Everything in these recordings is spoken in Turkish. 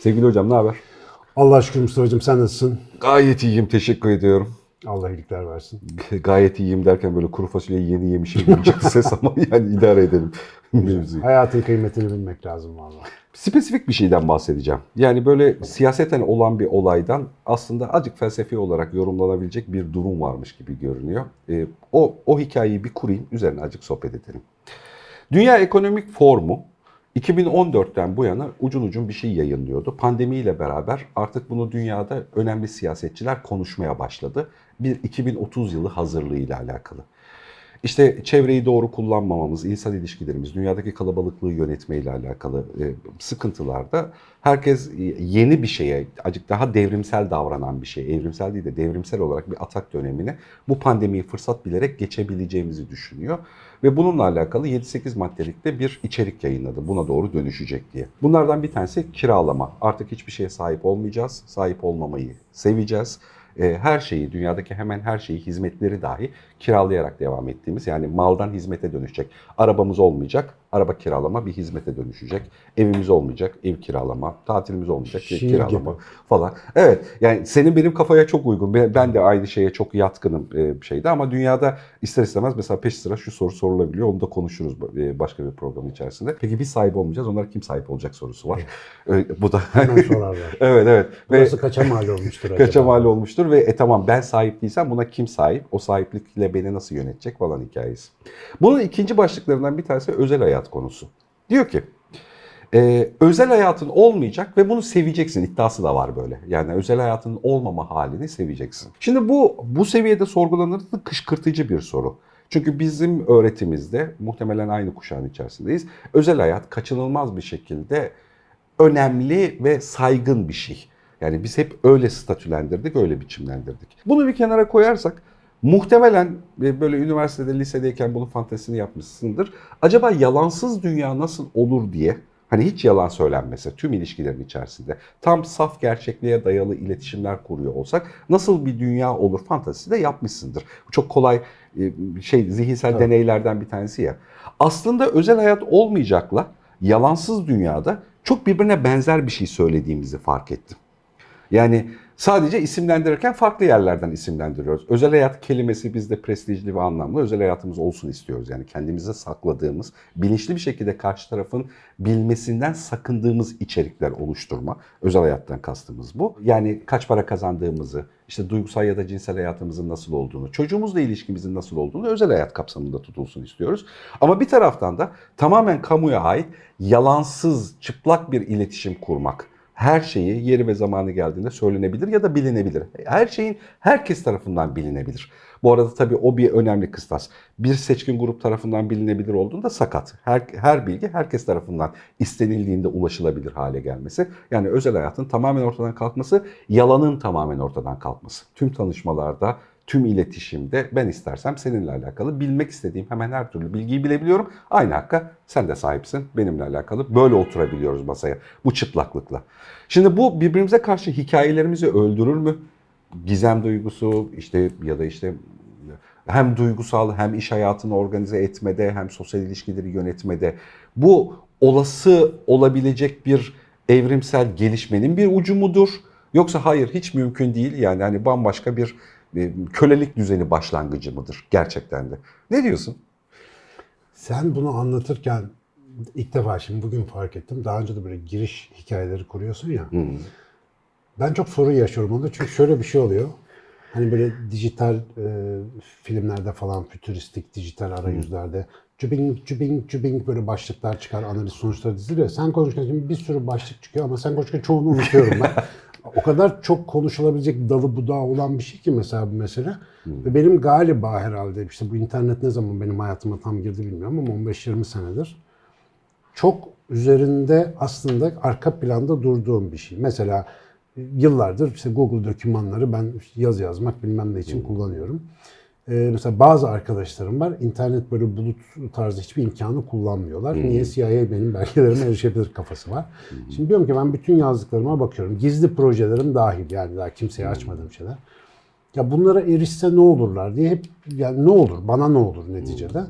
Sevgili hocam ne haber? Allah şükür Mustafa'cığım sen nasılsın? Gayet iyiyim teşekkür ediyorum. Allah iyilikler versin. Gayet iyiyim derken böyle kuru fasulyeyi yeni yemişim gibi çıktı ses ama yani idare edelim. mevzuyu. Hayatın kıymetini bilmek lazım vallahi. Spesifik bir şeyden bahsedeceğim. Yani böyle siyaseten olan bir olaydan aslında acık felsefi olarak yorumlanabilecek bir durum varmış gibi görünüyor. Ee, o, o hikayeyi bir kurayım, üzerine acık sohbet edelim. Dünya Ekonomik Forumu 2014'ten bu yana ucun ucun bir şey yayınlıyordu. Pandemiyle beraber artık bunu dünyada önemli siyasetçiler konuşmaya başladı. Bir 2030 yılı hazırlığıyla alakalı. İşte çevreyi doğru kullanmamamız, insan ilişkilerimiz, dünyadaki kalabalıklığı yönetmeyle alakalı e, sıkıntılarda herkes yeni bir şeye, acık daha devrimsel davranan bir şey, evrimsel değil de devrimsel olarak bir atak dönemine bu pandemiyi fırsat bilerek geçebileceğimizi düşünüyor. Ve bununla alakalı 7-8 maddelikte bir içerik yayınladı. Buna doğru dönüşecek diye. Bunlardan bir tanesi kiralama. Artık hiçbir şeye sahip olmayacağız. Sahip olmamayı seveceğiz her şeyi, dünyadaki hemen her şeyi, hizmetleri dahi kiralayarak devam ettiğimiz yani maldan hizmete dönüşecek. Arabamız olmayacak, araba kiralama bir hizmete dönüşecek. Evimiz olmayacak, ev kiralama, tatilimiz olmayacak, Şiir kiralama gibi. falan. Evet, yani senin benim kafaya çok uygun. Ben de aynı şeye çok yatkınım e, bir şeyde ama dünyada ister istemez mesela peş sıra şu soru sorulabiliyor. Onu da konuşuruz e, başka bir programın içerisinde. Peki biz sahip olmayacağız, onlar kim sahip olacak sorusu var. E, bu da Hemen sorarlar. Evet evet. Ve- Burası kaça mal olmuştur acaba? Kaça mal olmuştur ve e tamam ben sahip değilsem buna kim sahip? O sahiplikle beni nasıl yönetecek falan hikayesi. Bunun ikinci başlıklarından bir tanesi özel hayat konusu. Diyor ki e, özel hayatın olmayacak ve bunu seveceksin iddiası da var böyle. Yani özel hayatın olmama halini seveceksin. Şimdi bu bu seviyede sorgulanırsa kışkırtıcı bir soru. Çünkü bizim öğretimizde muhtemelen aynı kuşağın içerisindeyiz. Özel hayat kaçınılmaz bir şekilde önemli ve saygın bir şey. Yani biz hep öyle statülendirdik, öyle biçimlendirdik. Bunu bir kenara koyarsak muhtemelen e, böyle üniversitede, lisedeyken bunun fantezisini yapmışsındır. Acaba yalansız dünya nasıl olur diye Hani hiç yalan söylenmese tüm ilişkilerin içerisinde tam saf gerçekliğe dayalı iletişimler kuruyor olsak nasıl bir dünya olur fantazisi de yapmışsındır. Bu çok kolay e, şey zihinsel Evet. deneylerden bir tanesi ya. Aslında özel hayat olmayacakla yalansız dünyada çok birbirine benzer bir şey söylediğimizi fark ettim. Yani sadece isimlendirirken farklı yerlerden isimlendiriyoruz. Özel hayat kelimesi bizde prestijli ve anlamlı. Özel hayatımız olsun istiyoruz. Yani kendimize sakladığımız, bilinçli bir şekilde karşı tarafın bilmesinden sakındığımız içerikler oluşturma. Özel hayattan kastımız bu. Yani kaç para kazandığımızı, işte duygusal ya da cinsel hayatımızın nasıl olduğunu, çocuğumuzla ilişkimizin nasıl olduğunu özel hayat kapsamında tutulsun istiyoruz. Ama bir taraftan da tamamen kamuya ait yalansız, çıplak bir iletişim kurmak her şeyi yeri ve zamanı geldiğinde söylenebilir ya da bilinebilir. Her şeyin herkes tarafından bilinebilir. Bu arada tabii o bir önemli kıstas. Bir seçkin grup tarafından bilinebilir olduğunda sakat. Her, her bilgi herkes tarafından istenildiğinde ulaşılabilir hale gelmesi. Yani özel hayatın tamamen ortadan kalkması, yalanın tamamen ortadan kalkması. Tüm tanışmalarda, tüm iletişimde ben istersem seninle alakalı bilmek istediğim hemen her türlü bilgiyi bilebiliyorum. Aynı hakka sen de sahipsin benimle alakalı. Böyle oturabiliyoruz masaya bu çıplaklıkla. Şimdi bu birbirimize karşı hikayelerimizi öldürür mü? Gizem duygusu işte ya da işte hem duygusal hem iş hayatını organize etmede hem sosyal ilişkileri yönetmede bu olası olabilecek bir evrimsel gelişmenin bir ucu mudur? Yoksa hayır hiç mümkün değil yani hani bambaşka bir kölelik düzeni başlangıcı mıdır gerçekten de? Ne diyorsun? Sen bunu anlatırken ilk defa şimdi bugün fark ettim. Daha önce de böyle giriş hikayeleri kuruyorsun ya. Ben çok sorun yaşıyorum onda çünkü şöyle bir şey oluyor. Hani böyle dijital e, filmlerde falan fütüristik dijital arayüzlerde cübing cübing cübing böyle başlıklar çıkar analiz sonuçları diziliyor. Sen konuşurken şimdi bir sürü başlık çıkıyor ama sen konuşurken çoğunu unutuyorum ben. o kadar çok konuşulabilecek dalı budağı olan bir şey ki mesela bu mesele. Ve benim galiba herhalde işte bu internet ne zaman benim hayatıma tam girdi bilmiyorum ama 15-20 senedir çok üzerinde aslında arka planda durduğum bir şey. Mesela yıllardır işte Google dokümanları ben yazı yazmak bilmem ne için kullanıyorum. Ee, mesela bazı arkadaşlarım var internet böyle bulut tarzı hiçbir imkanı kullanmıyorlar. Niye CIA benim belgelerime erişebilir kafası var. Şimdi diyorum ki ben bütün yazdıklarıma bakıyorum. Gizli projelerim dahil yani daha kimseye açmadığım şeyler. Ya bunlara erişse ne olurlar diye hep yani ne olur bana ne olur neticede.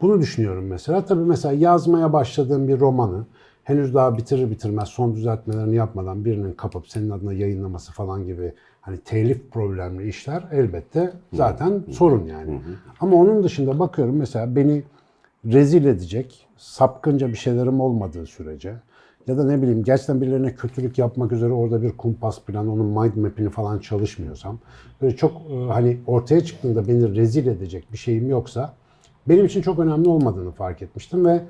Bunu düşünüyorum mesela. Tabii mesela yazmaya başladığım bir romanı henüz daha bitirir bitirmez son düzeltmelerini yapmadan birinin kapıp senin adına yayınlaması falan gibi hani telif problemli işler elbette zaten sorun yani. Ama onun dışında bakıyorum mesela beni rezil edecek, sapkınca bir şeylerim olmadığı sürece ya da ne bileyim gerçekten birilerine kötülük yapmak üzere orada bir kumpas planı, onun mind map'ini falan çalışmıyorsam, böyle çok e, hani ortaya çıktığında beni rezil edecek bir şeyim yoksa benim için çok önemli olmadığını fark etmiştim ve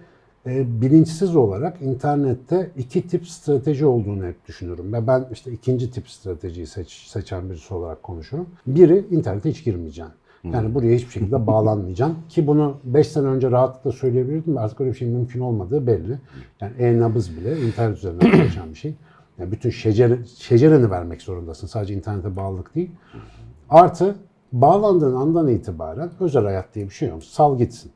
e, bilinçsiz olarak internette iki tip strateji olduğunu hep düşünürüm. Ve ben işte ikinci tip stratejiyi seç, seçen birisi olarak konuşurum. Biri internete hiç girmeyeceksin. Yani buraya hiçbir şekilde bağlanmayacaksın. Ki bunu 5 sene önce rahatlıkla söyleyebilirdim. Artık öyle bir şeyin mümkün olmadığı belli. Yani e-nabız bile internet üzerinden çalışan bir şey. Yani bütün şecere, şecereni vermek zorundasın. Sadece internete bağlılık değil. Artı bağlandığın andan itibaren özel hayat diye bir şey yok. Sal gitsin.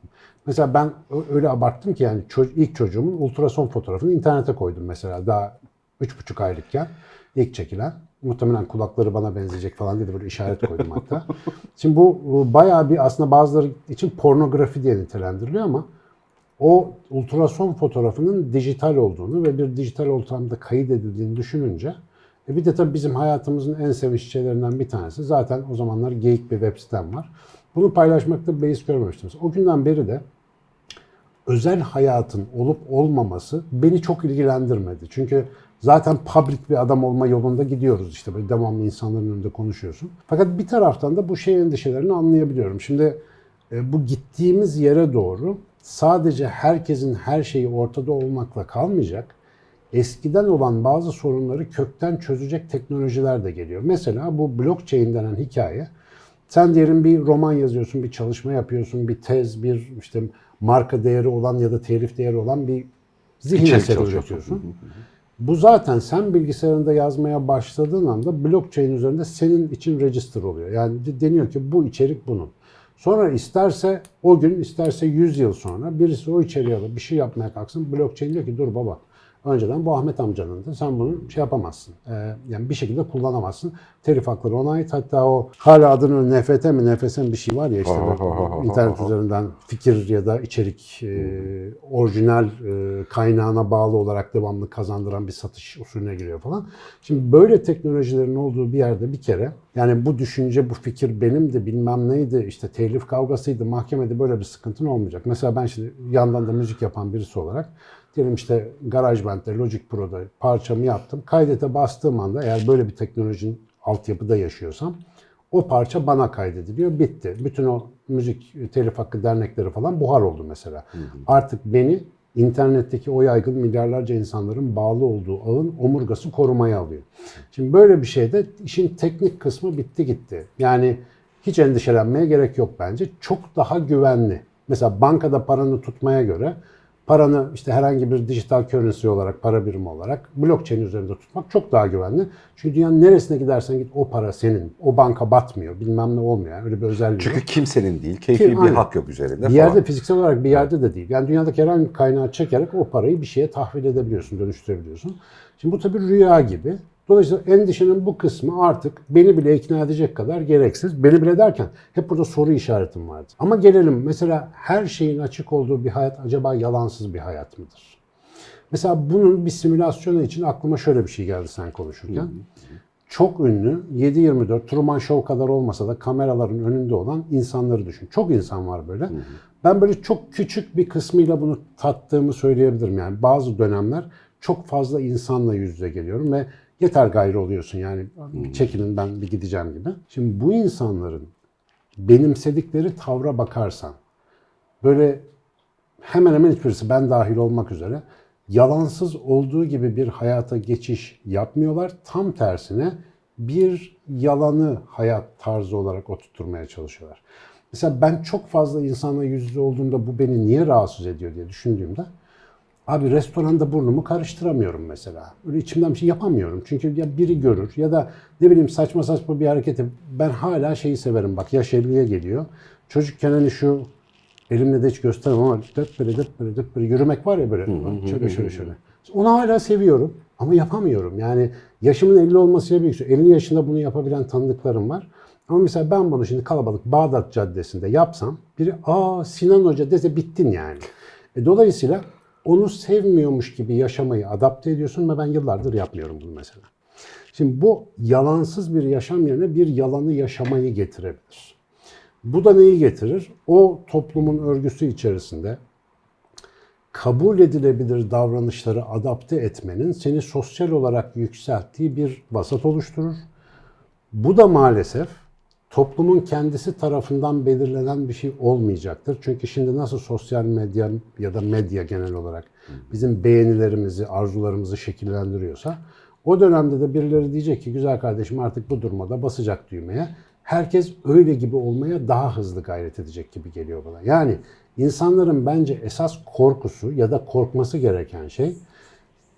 Mesela ben öyle abarttım ki yani ilk çocuğumun ultrason fotoğrafını internete koydum mesela daha üç buçuk aylıkken ilk çekilen. Muhtemelen kulakları bana benzeyecek falan diye de böyle işaret koydum hatta. Şimdi bu, bayağı bir aslında bazıları için pornografi diye nitelendiriliyor ama o ultrason fotoğrafının dijital olduğunu ve bir dijital ortamda kayıt edildiğini düşününce e bir de tabii bizim hayatımızın en sevinçli şeylerinden bir tanesi zaten o zamanlar geyik bir web sitem var. Bunu paylaşmakta beis görmemiştim. O günden beri de özel hayatın olup olmaması beni çok ilgilendirmedi. Çünkü zaten public bir adam olma yolunda gidiyoruz işte böyle devamlı insanların önünde konuşuyorsun. Fakat bir taraftan da bu şey endişelerini anlayabiliyorum. Şimdi e, bu gittiğimiz yere doğru sadece herkesin her şeyi ortada olmakla kalmayacak. Eskiden olan bazı sorunları kökten çözecek teknolojiler de geliyor. Mesela bu blockchain denen hikaye sen diyelim bir roman yazıyorsun, bir çalışma yapıyorsun, bir tez, bir işte marka değeri olan ya da telif değeri olan bir zihin İçerik eseri üretiyorsun. Bu zaten sen bilgisayarında yazmaya başladığın anda blockchain üzerinde senin için register oluyor. Yani de- deniyor ki bu içerik bunun. Sonra isterse o gün isterse 100 yıl sonra birisi o içeriği alıp bir şey yapmaya kalksın. Blockchain diyor ki dur baba önceden bu Ahmet amcanın da sen bunu şey yapamazsın. Ee, yani bir şekilde kullanamazsın. Telif hakları ona ait. Hatta o hala adını NFT mi NFS mi bir şey var ya işte böyle internet üzerinden fikir ya da içerik e, orijinal e, kaynağına bağlı olarak devamlı kazandıran bir satış usulüne giriyor falan. Şimdi böyle teknolojilerin olduğu bir yerde bir kere yani bu düşünce, bu fikir benim de bilmem neydi, işte telif kavgasıydı, mahkemede böyle bir sıkıntın olmayacak. Mesela ben şimdi yandan da müzik yapan birisi olarak diyelim işte GarageBand'de, Logic Pro'da parçamı yaptım. Kaydete bastığım anda eğer böyle bir teknolojinin altyapıda yaşıyorsam o parça bana kaydediliyor, bitti. Bütün o müzik telif hakkı dernekleri falan buhar oldu mesela. Artık beni internetteki o yaygın milyarlarca insanların bağlı olduğu ağın omurgası korumaya alıyor. Şimdi böyle bir şeyde işin teknik kısmı bitti gitti. Yani hiç endişelenmeye gerek yok bence. Çok daha güvenli. Mesela bankada paranı tutmaya göre paranı işte herhangi bir dijital currency olarak, para birimi olarak blockchain üzerinde tutmak çok daha güvenli. Çünkü dünyanın neresine gidersen git o para senin. O banka batmıyor. Bilmem ne olmuyor. Yani öyle bir özelliği Çünkü yok. kimsenin değil, keyfi Kim- bir aynen. hak yok üzerinde Bir falan. yerde fiziksel olarak bir yerde de değil. Yani dünyadaki herhangi bir kaynağı çekerek o parayı bir şeye tahvil edebiliyorsun, dönüştürebiliyorsun. Şimdi bu tabii rüya gibi. Dolayısıyla endişenin bu kısmı artık beni bile ikna edecek kadar gereksiz. Beni bile derken hep burada soru işaretim vardı. Ama gelelim mesela her şeyin açık olduğu bir hayat acaba yalansız bir hayat mıdır? Mesela bunun bir simülasyonu için aklıma şöyle bir şey geldi sen konuşurken. Çok ünlü 7-24 Truman Show kadar olmasa da kameraların önünde olan insanları düşün. Çok insan var böyle. Ben böyle çok küçük bir kısmıyla bunu tattığımı söyleyebilirim. Yani bazı dönemler çok fazla insanla yüz yüze geliyorum ve yeter gayrı oluyorsun yani çekilin ben bir gideceğim gibi. Şimdi bu insanların benimsedikleri tavra bakarsan böyle hemen hemen hiçbirisi ben dahil olmak üzere yalansız olduğu gibi bir hayata geçiş yapmıyorlar. Tam tersine bir yalanı hayat tarzı olarak oturtmaya çalışıyorlar. Mesela ben çok fazla insanla yüz yüze olduğumda bu beni niye rahatsız ediyor diye düşündüğümde Abi restoranda burnumu karıştıramıyorum mesela. Öyle içimden bir şey yapamıyorum. Çünkü ya biri görür ya da ne bileyim saçma saçma bir hareketi. Ben hala şeyi severim bak yaş 50'ye geliyor. Çocukken hani şu elimle de hiç göstermem ama döp böyle döp böyle döp böyle yürümek var ya böyle. şöyle şöyle şöyle. Onu hala seviyorum ama yapamıyorum. Yani yaşımın 50 olmasıyla büyük. 50 yaşında bunu yapabilen tanıdıklarım var. Ama mesela ben bunu şimdi kalabalık Bağdat Caddesi'nde yapsam biri aa Sinan Hoca dese bittin yani. E, dolayısıyla onu sevmiyormuş gibi yaşamayı adapte ediyorsun ve ben yıllardır yapmıyorum bunu mesela. Şimdi bu yalansız bir yaşam yerine bir yalanı yaşamayı getirebilir. Bu da neyi getirir? O toplumun örgüsü içerisinde kabul edilebilir davranışları adapte etmenin seni sosyal olarak yükselttiği bir vasat oluşturur. Bu da maalesef toplumun kendisi tarafından belirlenen bir şey olmayacaktır. Çünkü şimdi nasıl sosyal medya ya da medya genel olarak bizim beğenilerimizi, arzularımızı şekillendiriyorsa o dönemde de birileri diyecek ki güzel kardeşim artık bu durumda basacak düğmeye. Herkes öyle gibi olmaya daha hızlı gayret edecek gibi geliyor bana. Yani insanların bence esas korkusu ya da korkması gereken şey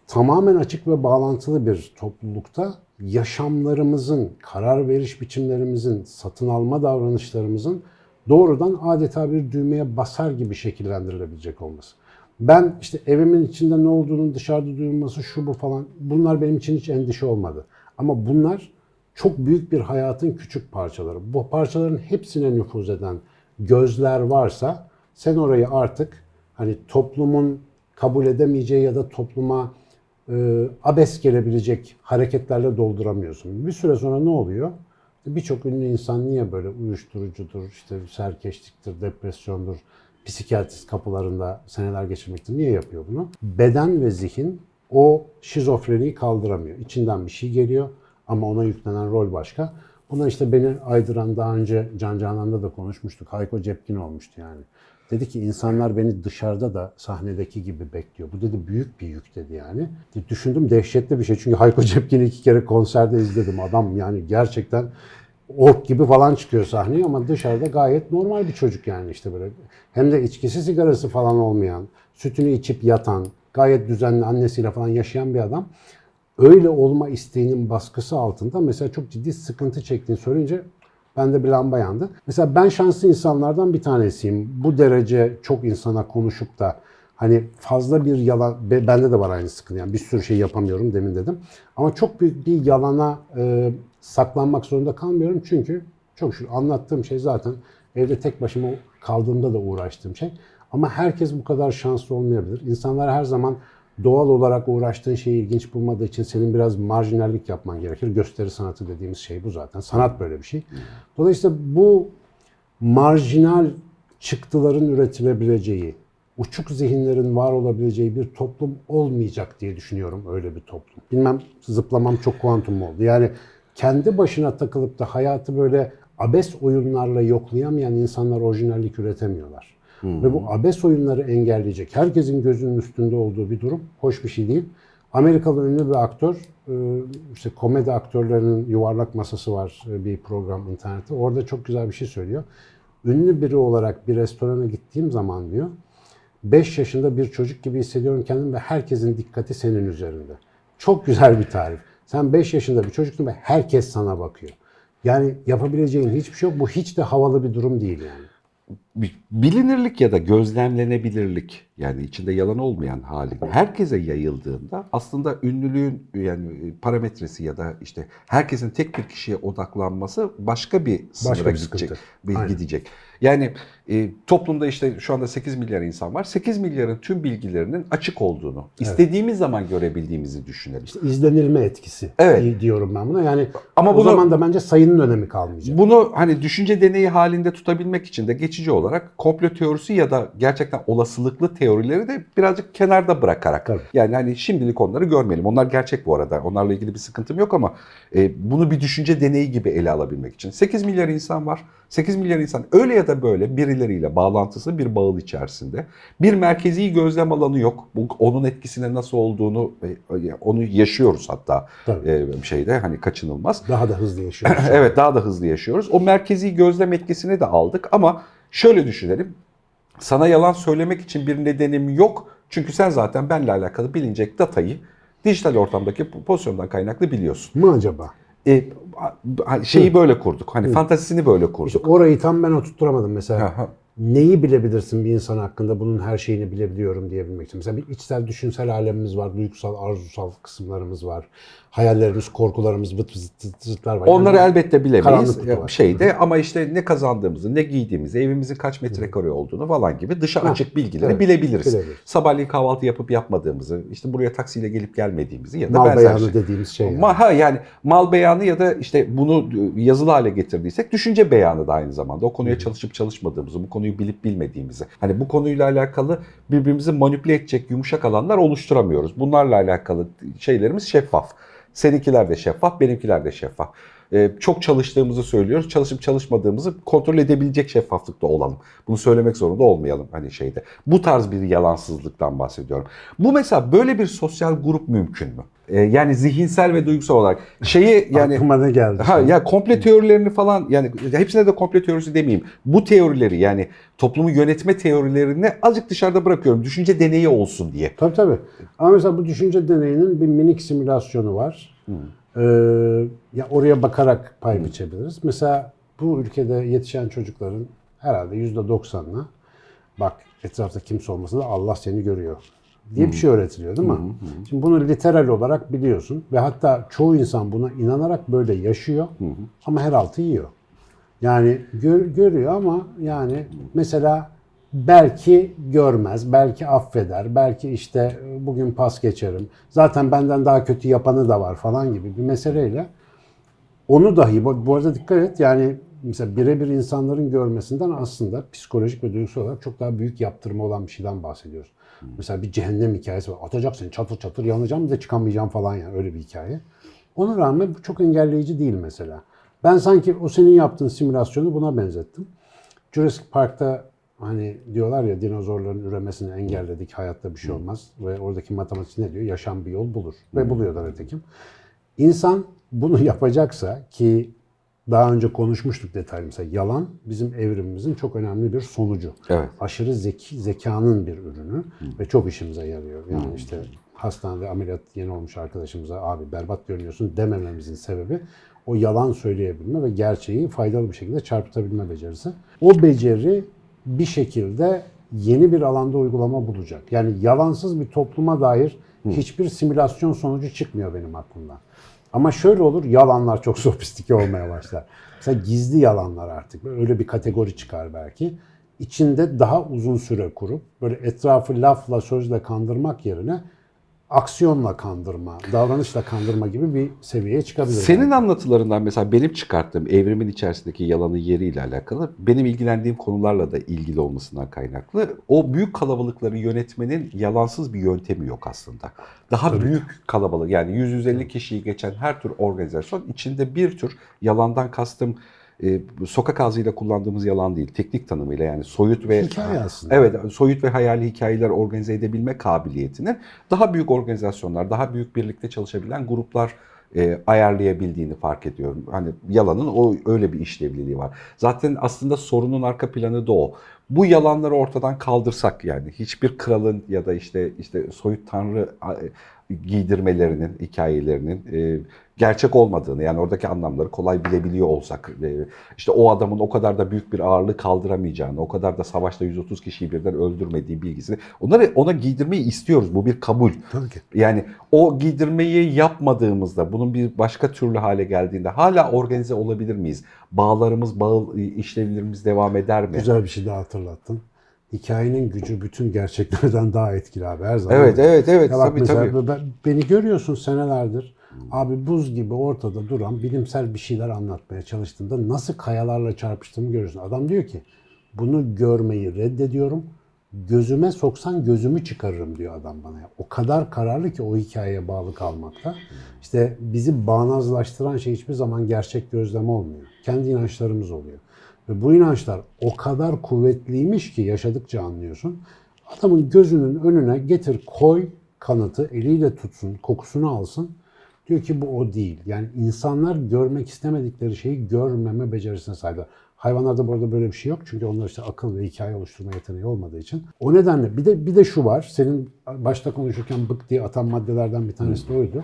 tamamen açık ve bağlantılı bir toplulukta yaşamlarımızın, karar veriş biçimlerimizin, satın alma davranışlarımızın doğrudan adeta bir düğmeye basar gibi şekillendirilebilecek olması. Ben işte evimin içinde ne olduğunun dışarıda duyulması şu bu falan bunlar benim için hiç endişe olmadı. Ama bunlar çok büyük bir hayatın küçük parçaları. Bu parçaların hepsine nüfuz eden gözler varsa sen orayı artık hani toplumun kabul edemeyeceği ya da topluma e, abes gelebilecek hareketlerle dolduramıyorsun. Bir süre sonra ne oluyor? Birçok ünlü insan niye böyle uyuşturucudur, işte serkeşliktir, depresyondur, psikiyatrist kapılarında seneler geçirmektir. Niye yapıyor bunu? Beden ve zihin o şizofreniyi kaldıramıyor. İçinden bir şey geliyor ama ona yüklenen rol başka. Buna işte beni aydıran daha önce Can Canan'da da konuşmuştuk. Hayko Cepkin olmuştu yani. Dedi ki insanlar beni dışarıda da sahnedeki gibi bekliyor. Bu dedi büyük bir yük dedi yani. Düşündüm dehşetli bir şey. Çünkü Hayko Cepkin'i iki kere konserde izledim. Adam yani gerçekten ork gibi falan çıkıyor sahneye ama dışarıda gayet normal bir çocuk yani işte böyle. Hem de içkisi sigarası falan olmayan, sütünü içip yatan, gayet düzenli annesiyle falan yaşayan bir adam. Öyle olma isteğinin baskısı altında mesela çok ciddi sıkıntı çektiğini söyleyince bende bir lamba yandı. Mesela ben şanslı insanlardan bir tanesiyim. Bu derece çok insana konuşup da hani fazla bir yalan, be- bende de var aynı sıkıntı. Yani bir sürü şey yapamıyorum demin dedim. Ama çok büyük bir yalana e, saklanmak zorunda kalmıyorum. Çünkü çok şükür anlattığım şey zaten evde tek başıma kaldığımda da uğraştığım şey. Ama herkes bu kadar şanslı olmayabilir. İnsanlar her zaman doğal olarak uğraştığın şeyi ilginç bulmadığı için senin biraz marjinallik yapman gerekir. Gösteri sanatı dediğimiz şey bu zaten. Sanat böyle bir şey. Dolayısıyla bu marjinal çıktıların üretilebileceği, uçuk zihinlerin var olabileceği bir toplum olmayacak diye düşünüyorum öyle bir toplum. Bilmem zıplamam çok kuantum oldu. Yani kendi başına takılıp da hayatı böyle abes oyunlarla yoklayamayan insanlar orijinallik üretemiyorlar. Ve bu abes oyunları engelleyecek, herkesin gözünün üstünde olduğu bir durum hoş bir şey değil. Amerikalı ünlü bir aktör, e, işte komedi aktörlerinin yuvarlak masası var e, bir program internette. Orada çok güzel bir şey söylüyor. Ünlü biri olarak bir restorana gittiğim zaman diyor, 5 yaşında bir çocuk gibi hissediyorum kendimi ve herkesin dikkati senin üzerinde. Çok güzel bir tarif. Sen 5 yaşında bir çocuksun ve herkes sana bakıyor. Yani yapabileceğin hiçbir şey yok. Bu hiç de havalı bir durum değil yani. Bilinirlik ya da gözlemlenebilirlik yani içinde yalan olmayan hali herkese yayıldığında aslında ünlülüğün yani parametresi ya da işte herkesin tek bir kişiye odaklanması başka bir sınıra Başka bir gidecek. sıkıntı. bir- Aynen. gidecek. Yani e, toplumda işte şu anda 8 milyar insan var. 8 milyarın tüm bilgilerinin açık olduğunu, istediğimiz zaman görebildiğimizi düşünelim. İşte izlenilme etkisi Evet. diyorum ben buna. Yani Ama o bunu- zaman da bence sayının önemi kalmayacak. Bunu hani düşünce deneyi halinde tutabilmek için de geçici olarak komplo teorisi ya da gerçekten olasılıklı teorileri de birazcık kenarda bırakarak. Tabii. Yani hani şimdilik onları görmeyelim. Onlar gerçek bu arada. Onlarla ilgili bir sıkıntım yok ama e, bunu bir düşünce deneyi gibi ele alabilmek için. 8 milyar insan var. 8 milyar insan öyle ya da böyle birileriyle bağlantısı bir bağıl içerisinde. Bir merkezi gözlem alanı yok. Bu, onun etkisine nasıl olduğunu e, onu yaşıyoruz hatta Tabii. e, şeyde hani kaçınılmaz. Daha da hızlı yaşıyoruz. evet daha da hızlı yaşıyoruz. O merkezi gözlem etkisini de aldık ama şöyle düşünelim. Sana yalan söylemek için bir nedenim yok. Çünkü sen zaten benimle alakalı bilinecek datayı dijital ortamdaki pozisyondan kaynaklı biliyorsun. Mı acaba? E, şeyi böyle kurduk. Hani fantazisini böyle kurduk. İşte orayı tam ben oturtturamadım mesela. Aha. Neyi bilebilirsin bir insan hakkında bunun her şeyini bilebiliyorum diyebilmek için. Mesela bir içsel düşünsel alemimiz var, duygusal, arzusal kısımlarımız var. Hayallerimiz, korkularımız, vıt vıt vıt vıtlar var. Onları Yani elbette bilemeyiz kutu e, şeyde ama işte ne kazandığımızı, ne giydiğimizi, evimizin kaç metrekare olduğunu falan gibi dışa açık bilgileri evet, bilebiliriz. bilebiliriz. Sabahleyin kahvaltı yapıp yapmadığımızı, işte buraya taksiyle gelip gelmediğimizi ya da mal benzer beyanı şey. dediğimiz şey. yani. Ma- ha yani mal beyanı ya da işte bunu yazılı hale getirdiysek düşünce beyanı da aynı zamanda. O konuya çalışıp çalışmadığımızı, bu konuyu bilip bilmediğimizi. Hani bu konuyla alakalı birbirimizi manipüle edecek yumuşak alanlar oluşturamıyoruz. Bunlarla alakalı şeylerimiz şeffaf. Seninkiler de şeffaf, benimkiler de şeffaf. Ee, çok çalıştığımızı söylüyoruz. Çalışıp çalışmadığımızı kontrol edebilecek şeffaflıkta olalım. Bunu söylemek zorunda olmayalım hani şeyde. Bu tarz bir yalansızlıktan bahsediyorum. Bu mesela böyle bir sosyal grup mümkün mü? Ee, yani zihinsel ve duygusal olarak şeyi yani Aklıma ne geldi? Ha ya komple teorilerini falan yani hepsine de komple teorisi demeyeyim. Bu teorileri yani toplumu yönetme teorilerini azıcık dışarıda bırakıyorum. Düşünce deneyi olsun diye. Tabii tabii. Ama mesela bu düşünce deneyinin bir minik simülasyonu var. Ee, ya oraya bakarak pay biçebiliriz. Mesela bu ülkede yetişen çocukların herhalde yüzde doksanına bak etrafta kimse olmasa da Allah seni görüyor diye bir şey öğretiliyor değil mi? Şimdi bunu literal olarak biliyorsun ve hatta çoğu insan buna inanarak böyle yaşıyor ama her altı yiyor. Yani gör- görüyor ama yani mesela belki görmez, belki affeder, belki işte bugün pas geçerim. Zaten benden daha kötü yapanı da var falan gibi bir meseleyle onu dahi bu arada dikkat et yani mesela birebir insanların görmesinden aslında psikolojik ve duygusal olarak çok daha büyük yaptırma olan bir şeyden bahsediyoruz. Mesela bir cehennem hikayesi var. Atacak seni çatır çatır yanacağım de çıkamayacağım falan yani öyle bir hikaye. Ona rağmen bu çok engelleyici değil mesela. Ben sanki o senin yaptığın simülasyonu buna benzettim. Jurassic Park'ta hani diyorlar ya dinozorların üremesini engelledik, hayatta bir şey olmaz. Ve oradaki matematik ne diyor? Yaşam bir yol bulur. Ve buluyor da. İnsan bunu yapacaksa ki daha önce konuşmuştuk detaylı mesela yalan bizim evrimimizin çok önemli bir sonucu. Evet. Aşırı zeki, zekanın bir ürünü ve çok işimize yarıyor. Yani işte hastanede ameliyat yeni olmuş arkadaşımıza abi berbat görünüyorsun demememizin sebebi o yalan söyleyebilme ve gerçeği faydalı bir şekilde çarpıtabilme becerisi. O beceri bir şekilde yeni bir alanda uygulama bulacak. Yani yalansız bir topluma dair hiçbir simülasyon sonucu çıkmıyor benim aklımdan. Ama şöyle olur, yalanlar çok sofistike olmaya başlar. Mesela gizli yalanlar artık. Öyle bir kategori çıkar belki. İçinde daha uzun süre kurup böyle etrafı lafla, sözle kandırmak yerine aksiyonla kandırma, davranışla kandırma gibi bir seviyeye çıkabilir. Senin anlatılarından mesela benim çıkarttığım evrimin içerisindeki yalanın yeriyle alakalı benim ilgilendiğim konularla da ilgili olmasından kaynaklı o büyük kalabalıkları yönetmenin yalansız bir yöntemi yok aslında. Daha büyük kalabalık yani 100-150 kişiyi geçen her tür organizasyon içinde bir tür yalandan kastım e, sokak ağzıyla kullandığımız yalan değil, teknik tanımıyla yani soyut ve Hikaye aslında. Evet, soyut ve hayali hikayeler organize edebilme kabiliyetinin daha büyük organizasyonlar, daha büyük birlikte çalışabilen gruplar e, ayarlayabildiğini fark ediyorum. Hani yalanın o öyle bir işlevliliği var. Zaten aslında sorunun arka planı da o. Bu yalanları ortadan kaldırsak yani hiçbir kralın ya da işte işte soyut tanrı e, giydirmelerinin, hikayelerinin e, gerçek olmadığını yani oradaki anlamları kolay bilebiliyor olsak e, işte o adamın o kadar da büyük bir ağırlığı kaldıramayacağını, o kadar da savaşta 130 kişiyi birden öldürmediği bilgisini onları ona giydirmeyi istiyoruz. Bu bir kabul. Tabii ki. Yani o giydirmeyi yapmadığımızda, bunun bir başka türlü hale geldiğinde hala organize olabilir miyiz? Bağlarımız, bağ işlevlerimiz devam eder mi? Güzel bir şey daha hatırlattın. Hikayenin gücü bütün gerçeklerden daha etkili abi her zaman. Evet, evet, evet. Ya bak tabii mesela tabii. ben- beni görüyorsun senelerdir. Abi buz gibi ortada duran bilimsel bir şeyler anlatmaya çalıştığında nasıl kayalarla çarpıştığımı görüyorsun. Adam diyor ki bunu görmeyi reddediyorum. Gözüme soksan gözümü çıkarırım diyor adam bana. O kadar kararlı ki o hikayeye bağlı kalmakta. İşte bizi bağnazlaştıran şey hiçbir zaman gerçek gözlem olmuyor. Kendi inançlarımız oluyor. Ve bu inançlar o kadar kuvvetliymiş ki yaşadıkça anlıyorsun. Adamın gözünün önüne getir koy kanıtı eliyle tutsun, kokusunu alsın. Diyor ki bu o değil. Yani insanlar görmek istemedikleri şeyi görmeme becerisine sahipler. Hayvanlarda bu arada böyle bir şey yok. Çünkü onlar işte akıl ve hikaye oluşturma yeteneği olmadığı için. O nedenle bir de bir de şu var. Senin başta konuşurken bık diye atan maddelerden bir tanesi de oydu.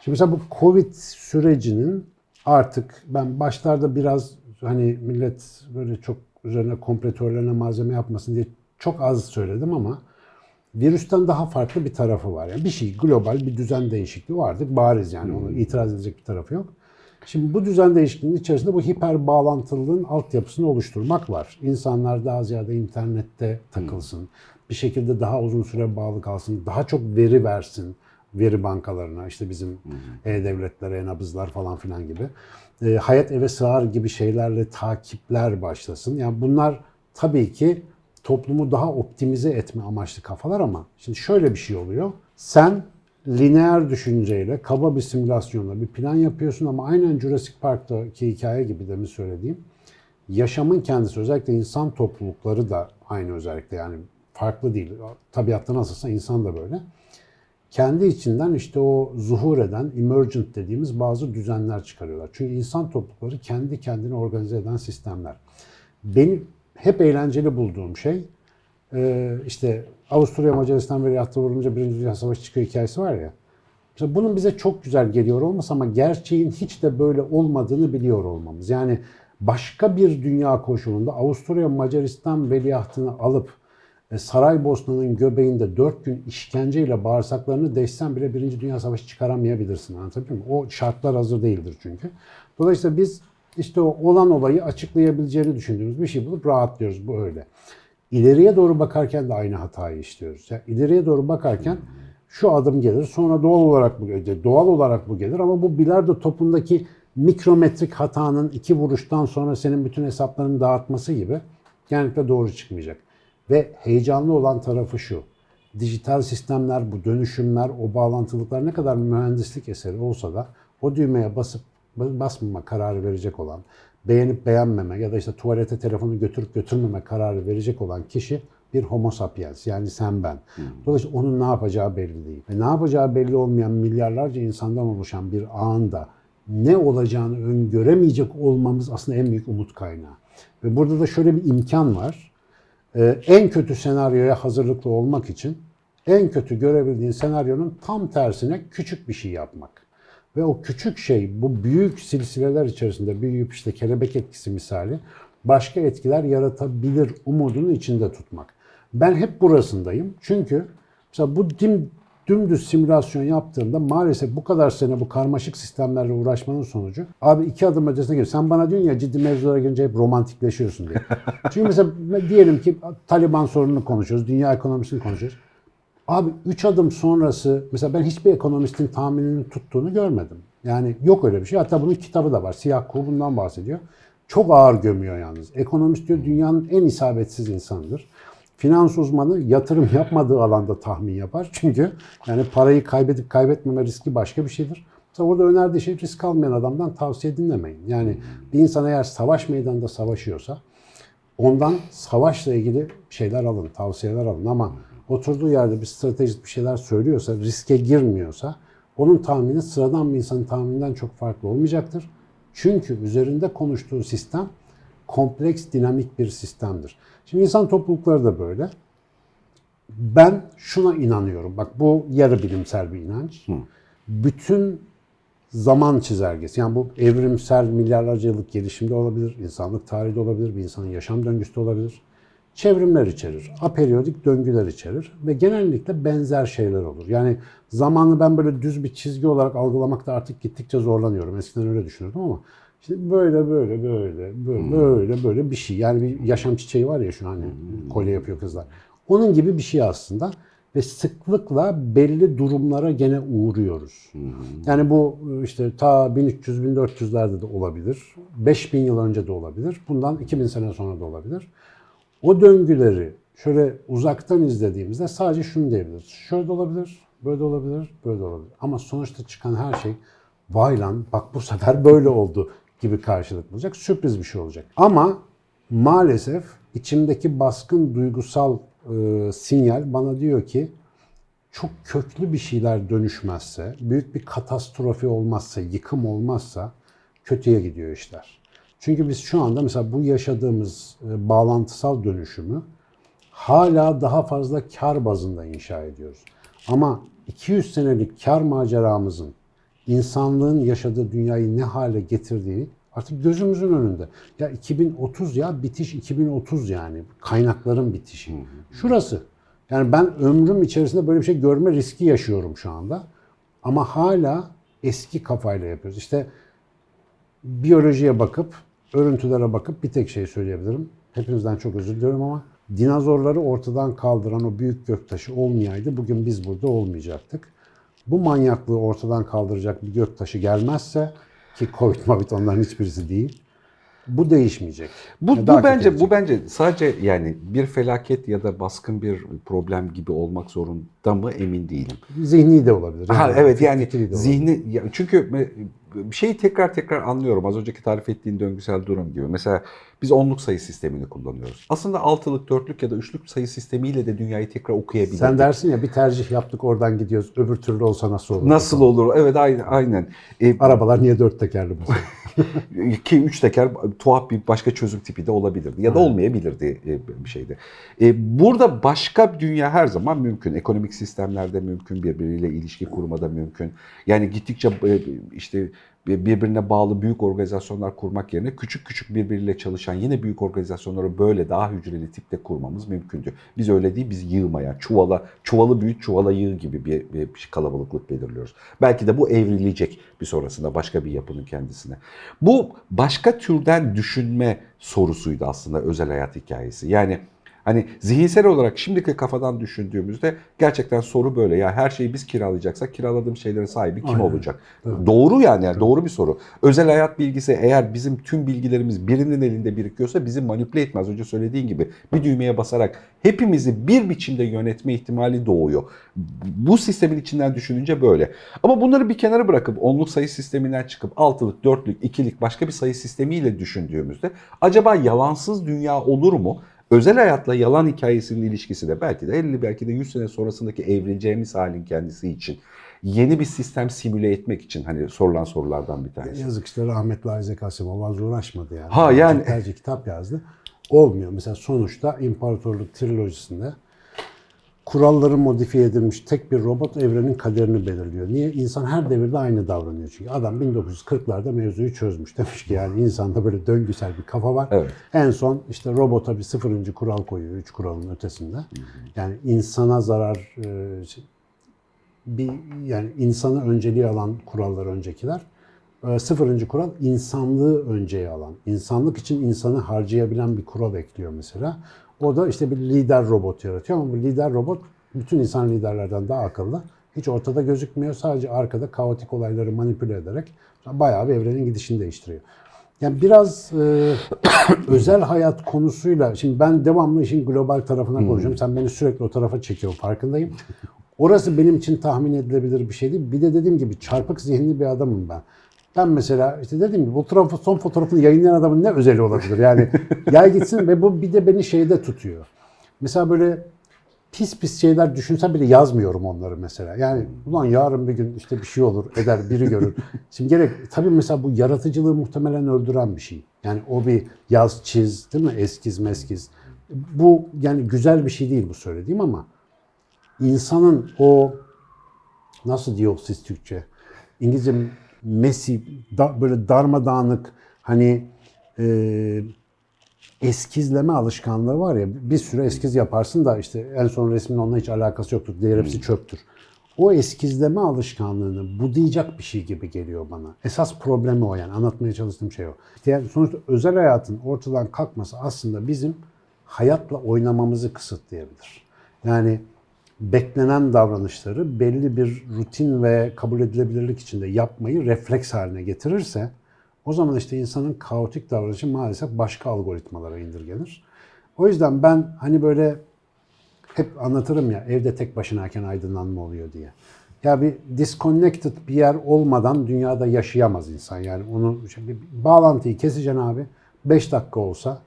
Şimdi mesela bu Covid sürecinin artık ben başlarda biraz hani millet böyle çok üzerine komplo teorilerine malzeme yapmasın diye çok az söyledim ama virüsten daha farklı bir tarafı var. Yani bir şey global bir düzen değişikliği vardır. Bariz yani onu itiraz edecek bir tarafı yok. Şimdi bu düzen değişikliğinin içerisinde bu hiper bağlantılılığın altyapısını oluşturmak var. İnsanlar daha ziyade internette takılsın. Bir şekilde daha uzun süre bağlı kalsın. Daha çok veri versin veri bankalarına. işte bizim e-devletler, e-nabızlar falan filan gibi. E, hayat eve sığar gibi şeylerle takipler başlasın. Yani bunlar tabii ki toplumu daha optimize etme amaçlı kafalar ama şimdi şöyle bir şey oluyor. Sen lineer düşünceyle, kaba bir simülasyonla bir plan yapıyorsun ama aynen Jurassic Park'taki hikaye gibi demin söylediğim yaşamın kendisi özellikle insan toplulukları da aynı özellikle yani farklı değil. Tabiatta nasılsa insan da böyle. Kendi içinden işte o zuhur eden, emergent dediğimiz bazı düzenler çıkarıyorlar. Çünkü insan toplulukları kendi kendini organize eden sistemler. Benim hep eğlenceli bulduğum şey e, işte Avusturya Macaristan veliahtı vurulunca Birinci Dünya Savaşı çıkıyor hikayesi var ya. Mesela bunun bize çok güzel geliyor olması ama gerçeğin hiç de böyle olmadığını biliyor olmamız. Yani başka bir dünya koşulunda Avusturya Macaristan veliahtını alıp e, Saraybosna'nın göbeğinde dört gün işkenceyle bağırsaklarını deşsen bile Birinci Dünya Savaşı çıkaramayabilirsin. Anlatabiliyor muyum? O şartlar hazır değildir çünkü. Dolayısıyla biz işte o olan olayı açıklayabileceğini düşündüğümüz bir şey bulup rahatlıyoruz. Bu öyle. İleriye doğru bakarken de aynı hatayı işliyoruz. Yani ileriye doğru bakarken şu adım gelir, sonra doğal olarak bu gelir, doğal olarak bu gelir ama bu bilardo topundaki mikrometrik hatanın iki vuruştan sonra senin bütün hesaplarını dağıtması gibi genellikle doğru çıkmayacak. Ve heyecanlı olan tarafı şu. Dijital sistemler, bu dönüşümler, o bağlantılıklar ne kadar mühendislik eseri olsa da o düğmeye basıp basmama kararı verecek olan, beğenip beğenmeme ya da işte tuvalete telefonu götürüp götürmeme kararı verecek olan kişi bir homo sapiens yani sen ben. Dolayısıyla onun ne yapacağı belli değil. Ve ne yapacağı belli olmayan milyarlarca insandan oluşan bir ağında ne olacağını öngöremeyecek olmamız aslında en büyük umut kaynağı. Ve burada da şöyle bir imkan var. Ee, en kötü senaryoya hazırlıklı olmak için en kötü görebildiğin senaryonun tam tersine küçük bir şey yapmak. Ve o küçük şey bu büyük silsileler içerisinde büyüyüp işte kelebek etkisi misali başka etkiler yaratabilir umudunu içinde tutmak. Ben hep burasındayım. Çünkü mesela bu dim, dümdüz simülasyon yaptığımda maalesef bu kadar sene bu karmaşık sistemlerle uğraşmanın sonucu abi iki adım ötesine gir. Sen bana diyorsun ya ciddi mevzulara girince hep romantikleşiyorsun diye. Çünkü mesela diyelim ki Taliban sorununu konuşuyoruz, dünya ekonomisini konuşuyoruz. Abi 3 adım sonrası mesela ben hiçbir ekonomistin tahminini tuttuğunu görmedim. Yani yok öyle bir şey. Hatta bunun kitabı da var. Siyah Kuğu bundan bahsediyor. Çok ağır gömüyor yalnız. Ekonomist diyor dünyanın en isabetsiz insanıdır. Finans uzmanı yatırım yapmadığı alanda tahmin yapar. Çünkü yani parayı kaybedip kaybetmeme riski başka bir şeydir. Mesela orada önerdiği şey risk almayan adamdan tavsiye dinlemeyin. Yani bir insan eğer savaş meydanında savaşıyorsa ondan savaşla ilgili şeyler alın, tavsiyeler alın ama oturduğu yerde bir stratejik bir şeyler söylüyorsa, riske girmiyorsa onun tahmini sıradan bir insanın tahmininden çok farklı olmayacaktır. Çünkü üzerinde konuştuğu sistem kompleks, dinamik bir sistemdir. Şimdi insan toplulukları da böyle. Ben şuna inanıyorum. Bak bu yarı bilimsel bir inanç. Bütün zaman çizelgesi. Yani bu evrimsel milyarlarca yıllık gelişimde olabilir, insanlık tarihi de olabilir, bir insanın yaşam döngüsü de olabilir. Çevrimler içerir, aperiyodik döngüler içerir ve genellikle benzer şeyler olur. Yani zamanı ben böyle düz bir çizgi olarak algılamakta artık gittikçe zorlanıyorum. Eskiden öyle düşünürdüm ama işte böyle böyle böyle böyle böyle böyle bir şey. Yani bir yaşam çiçeği var ya şu hani kolye yapıyor kızlar. Onun gibi bir şey aslında ve sıklıkla belli durumlara gene uğruyoruz. Yani bu işte ta 1300-1400'lerde de olabilir. 5000 yıl önce de olabilir. Bundan 2000 sene sonra da olabilir. O döngüleri şöyle uzaktan izlediğimizde sadece şunu diyebiliriz. Şöyle de olabilir, böyle de olabilir, böyle de olabilir. Ama sonuçta çıkan her şey vay lan bak bu sefer böyle oldu gibi karşılık bulacak. Sürpriz bir şey olacak. Ama maalesef içimdeki baskın duygusal e, sinyal bana diyor ki çok köklü bir şeyler dönüşmezse, büyük bir katastrofi olmazsa, yıkım olmazsa kötüye gidiyor işler. Çünkü biz şu anda mesela bu yaşadığımız e, bağlantısal dönüşümü hala daha fazla kar bazında inşa ediyoruz. Ama 200 senelik kar maceramızın insanlığın yaşadığı dünyayı ne hale getirdiği Artık gözümüzün önünde. Ya 2030 ya bitiş 2030 yani. Kaynakların bitişi. Şurası. Yani ben ömrüm içerisinde böyle bir şey görme riski yaşıyorum şu anda. Ama hala eski kafayla yapıyoruz. İşte biyolojiye bakıp, örüntülere bakıp bir tek şey söyleyebilirim. Hepinizden çok özür diliyorum ama dinozorları ortadan kaldıran o büyük göktaşı olmayaydı bugün biz burada olmayacaktık. Bu manyaklığı ortadan kaldıracak bir göktaşı gelmezse ki Covid Mavit onların hiçbirisi değil. Bu değişmeyecek. Bu, Ya daha bu bence kötü bu bence sadece yani bir felaket ya da baskın bir problem gibi olmak zorunda mı emin değilim. Zihni de olabilir. Ha, Yani evet yani zihni ya çünkü bir şeyi tekrar tekrar anlıyorum. Az önceki tarif ettiğin döngüsel durum gibi. Mesela biz onluk sayı sistemini kullanıyoruz. Aslında altılık, dörtlük ya da üçlük sayı sistemiyle de dünyayı tekrar okuyabilirdik. Sen dersin ya bir tercih yaptık oradan gidiyoruz. Öbür türlü olsa nasıl olur? Nasıl olur? Evet aynen. aynen. E, Arabalar niye dört tekerli bu? ki üç teker tuhaf bir başka çözüm tipi de olabilirdi ya da olmayabilirdi e, bir şeyde. E, burada başka bir dünya her zaman mümkün. Ekonomik sistemlerde mümkün, birbiriyle ilişki kurmada mümkün. Yani gittikçe e, işte birbirine bağlı büyük organizasyonlar kurmak yerine küçük küçük birbiriyle çalışan yine büyük organizasyonları böyle daha hücreli tipte kurmamız mümkündü. Biz öyle değil, biz yığmaya, çuvala, çuvalı büyüt, çuvala yığ gibi bir, bir kalabalıklık belirliyoruz. Belki de bu evrilecek bir sonrasında başka bir yapının kendisine. Bu başka türden düşünme sorusuydu aslında özel hayat hikayesi. Yani Hani zihinsel olarak şimdiki kafadan düşündüğümüzde gerçekten soru böyle. Ya her şeyi biz kiralayacaksak kiraladığım şeylerin sahibi kim Aynen. olacak? Doğru yani, yani doğru bir soru. Özel hayat bilgisi eğer bizim tüm bilgilerimiz birinin elinde birikiyorsa bizi manipüle etmez. Önce söylediğin gibi bir düğmeye basarak hepimizi bir biçimde yönetme ihtimali doğuyor. Bu sistemin içinden düşününce böyle. Ama bunları bir kenara bırakıp onluk sayı sisteminden çıkıp altılık, dörtlük, ikilik başka bir sayı sistemiyle düşündüğümüzde acaba yalansız dünya olur mu? Özel hayatla yalan hikayesinin ilişkisi de belki de 50 belki de 100 sene sonrasındaki evrileceğimiz halin kendisi için yeni bir sistem simüle etmek için hani sorulan sorulardan bir tanesi. Yazık işte rahmetli Isaac Asimov az uğraşmadı yani. Ha, yani- Tercih kitap yazdı. Olmuyor. Mesela sonuçta İmparatorluk trilojisinde kuralları modifiye edilmiş tek bir robot evrenin kaderini belirliyor. Niye? İnsan her devirde aynı davranıyor çünkü. Adam 1940'larda mevzuyu çözmüş. Demiş ki yani insanda böyle döngüsel bir kafa var. Evet. En son işte robota bir sıfırıncı kural koyuyor. Üç kuralın ötesinde. Yani insana zarar e, bir yani insanı önceliği alan kurallar öncekiler. E, Sıfırıncı kural insanlığı önceye alan. insanlık için insanı harcayabilen bir kural ekliyor mesela. O da işte bir lider robot yaratıyor ama bu lider robot bütün insan liderlerden daha akıllı. Hiç ortada gözükmüyor. Sadece arkada kaotik olayları manipüle ederek bayağı bir evrenin gidişini değiştiriyor. Yani biraz e, özel hayat konusuyla, şimdi ben devamlı işin global tarafına konuşuyorum. Sen beni sürekli o tarafa çekiyorsun farkındayım. Orası benim için tahmin edilebilir bir şey değil. Bir de dediğim gibi çarpık zihinli bir adamım ben. Ben mesela işte dediğim gibi bu tarafı, son fotoğrafını yayınlayan adamın ne özeli olabilir? Yani yay gitsin ve bu bir de beni şeyde tutuyor. Mesela böyle pis pis şeyler düşünsem bile yazmıyorum onları mesela. Yani ulan yarın bir gün işte bir şey olur, eder, biri görür. Şimdi gerek tabii mesela bu yaratıcılığı muhtemelen öldüren bir şey. Yani o bir yaz çiz değil mi? Eskiz meskiz. Bu yani güzel bir şey değil bu söylediğim ama insanın o nasıl diyor siz Türkçe? İngilizce messy, da- böyle darmadağınık hani e, eskizleme alışkanlığı var ya bir sürü eskiz yaparsın da işte en son resmin onunla hiç alakası yoktur. Diğer hepsi çöptür. O eskizleme alışkanlığını budayacak bir şey gibi geliyor bana. Esas problemi o yani. Anlatmaya çalıştığım şey o. Yani sonuçta özel hayatın ortadan kalkması aslında bizim hayatla oynamamızı kısıtlayabilir. Yani beklenen davranışları belli bir rutin ve kabul edilebilirlik içinde yapmayı refleks haline getirirse o zaman işte insanın kaotik davranışı maalesef başka algoritmalara indirgenir. O yüzden ben hani böyle hep anlatırım ya evde tek başınayken aydınlanma oluyor diye. Ya bir disconnected bir yer olmadan dünyada yaşayamaz insan. Yani onu bir bağlantıyı keseceksin abi. 5 dakika olsa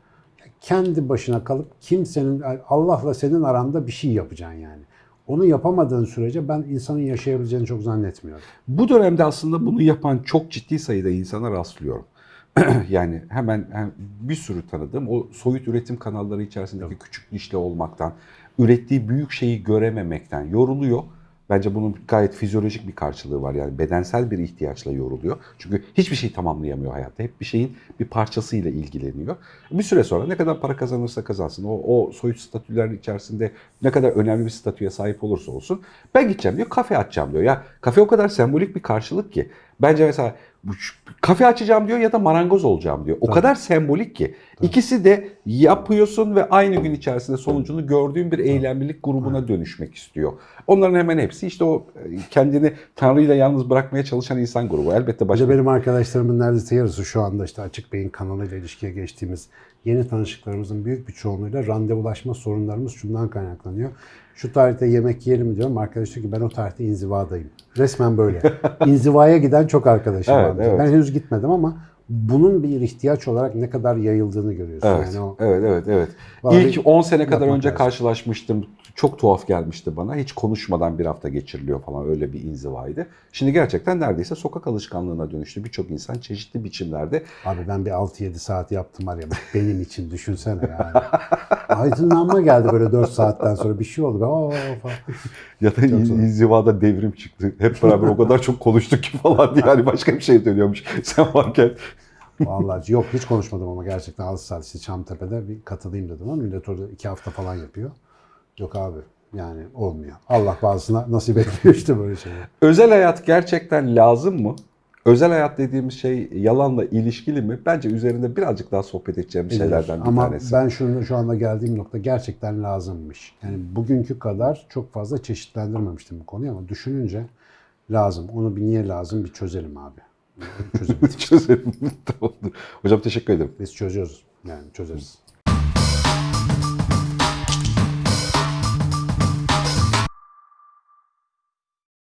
kendi başına kalıp kimsenin Allah'la senin aranda bir şey yapacaksın yani. Onu yapamadığın sürece ben insanın yaşayabileceğini çok zannetmiyorum. Bu dönemde aslında bunu yapan çok ciddi sayıda insana rastlıyorum. yani hemen, hem bir sürü tanıdığım o soyut üretim kanalları içerisindeki küçük dişli olmaktan, ürettiği büyük şeyi görememekten yoruluyor Bence bunun gayet fizyolojik bir karşılığı var. Yani bedensel bir ihtiyaçla yoruluyor. Çünkü hiçbir şey tamamlayamıyor hayatta. Hep bir şeyin bir parçasıyla ilgileniyor. Bir süre sonra ne kadar para kazanırsa kazansın, o, o soyut statüler içerisinde ne kadar önemli bir statüye sahip olursa olsun ben gideceğim diyor, kafe açacağım diyor. Ya kafe o kadar sembolik bir karşılık ki. Bence mesela kafe açacağım diyor ya da marangoz olacağım diyor. O Tabii. kadar sembolik ki. İkisi de yapıyorsun ve aynı gün içerisinde sonucunu gördüğün bir eylemlilik grubuna dönüşmek istiyor. Onların hemen hepsi işte o e, kendini Tanrı'yla yalnız bırakmaya çalışan insan grubu. Elbette Başka başka benim arkadaşlarımın neredeyse yarısı şu anda işte Açık Bey'in kanalıyla ilişkiye geçtiğimiz yeni tanışıklarımızın büyük bir çoğunluğuyla randevulaşma sorunlarımız şundan kaynaklanıyor. Şu tarihte yemek yiyelim diyorum. Arkadaş diyor ki ben o tarihte inzivadayım. Resmen böyle. İnzivaya giden çok arkadaşım Evet, var. evet. Ben henüz gitmedim ama bunun bir ihtiyaç olarak ne kadar yayıldığını görüyorsun. Evet, Yani o evet, evet, evet. İlk 10 sene kadar önce lazım. karşılaşmıştım. Çok tuhaf gelmişti bana. Hiç konuşmadan bir hafta geçiriliyor falan öyle bir inzivaydı. Şimdi gerçekten neredeyse sokak alışkanlığına dönüştü. Birçok insan çeşitli biçimlerde Abi ben bir 6-7 saat yaptım var ya bak benim için düşünsene yani. Aydınlanma geldi böyle 4 saatten sonra bir şey oldu. Falan. ya da in- inzivada devrim çıktı. Hep beraber o kadar çok konuştuk ki falan diye. Yani başka bir şey dönüyormuş. Sen varken. Vallahi yok hiç konuşmadım ama gerçekten 6 saat işte Çamtepe'de bir katılayım dedim ama millet orada 2 hafta falan yapıyor. Yok abi yani olmuyor. Allah bazısına nasip etmiyor işte böyle şeyler. Özel hayat gerçekten lazım mı? Özel hayat dediğimiz şey yalanla ilişkili mi? Bence üzerinde birazcık daha sohbet edeceğim şeylerden bir ama tanesi. ben şunu şu anda geldiğim nokta gerçekten lazımmış. Yani bugünkü kadar çok fazla çeşitlendirmemiştim bu konuyu ama düşününce lazım. Onu bir niye lazım bir çözelim abi. Çözelim. Çözelim. Tamamdır. Hocam teşekkür ederim. Biz çözüyoruz. Yani çözeriz.